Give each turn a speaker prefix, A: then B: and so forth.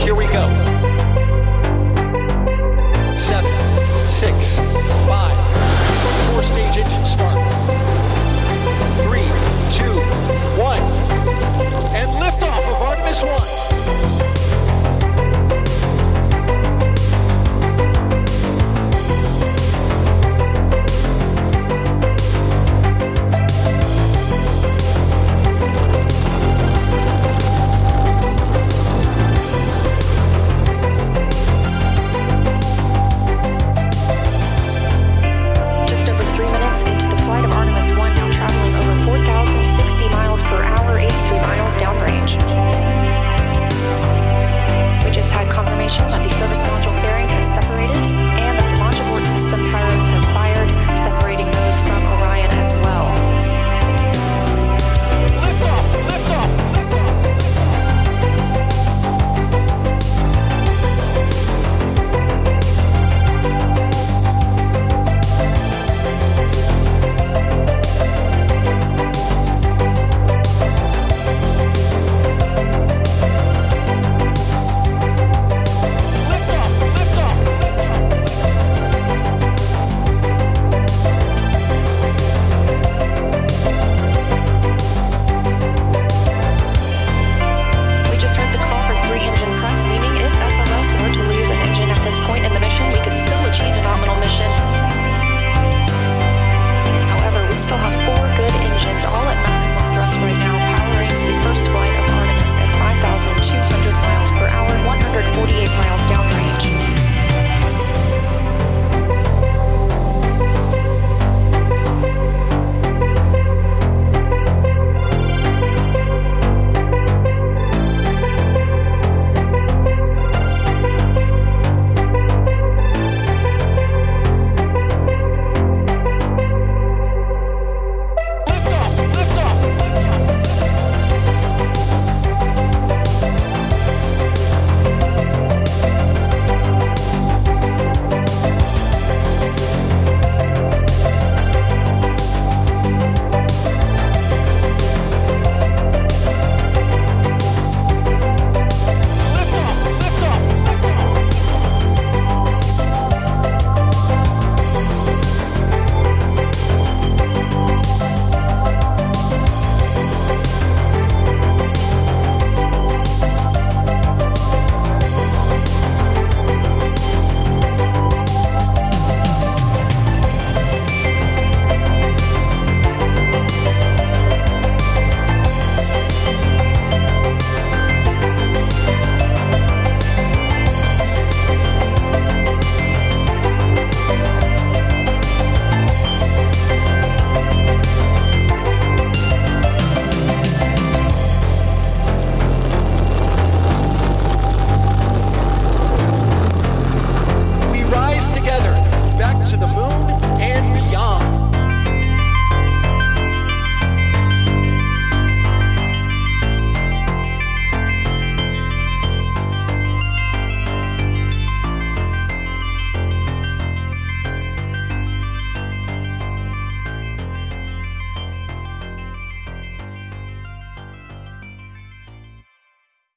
A: Here we go. Seven, six,